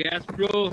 gas, bro.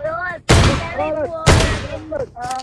Bro, Ahora, telepon. Ah,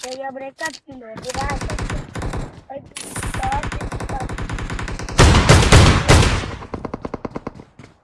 saya mereka kilo berat. Ay, berat.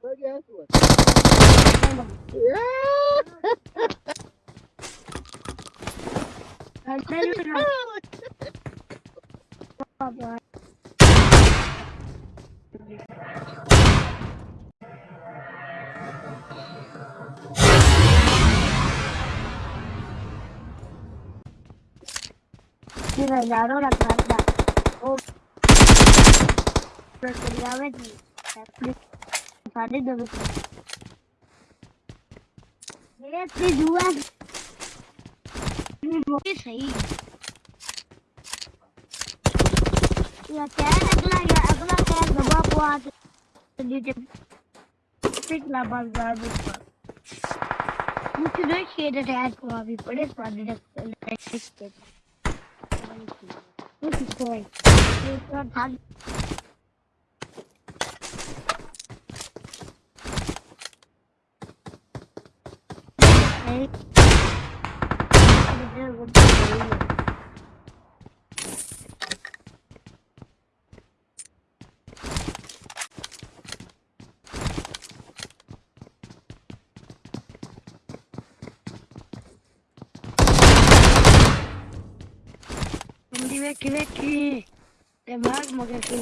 Well, guess what? I'm telling you. Si regalo la carga. Oh. Pero quería venir. Los. Mira, este duas. ये सही या कैर अगला या अगला कैर दबा को आ नीचे पिछला बाज़ार में मुझे नहीं शेड अटैच को अभी बड़े स्वाद लगते This is great. We've got had Hey. él. Vecchi, vecchi, te bagmo che qui,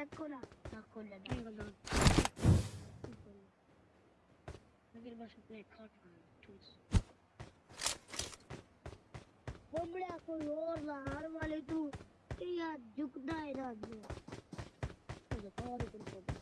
bag खोला ना खोला नहीं खोला मेरे पास अपने खाट चूस बमड़ा कोई और ना हार वाले तू या झुकदा है राज में तो और तुम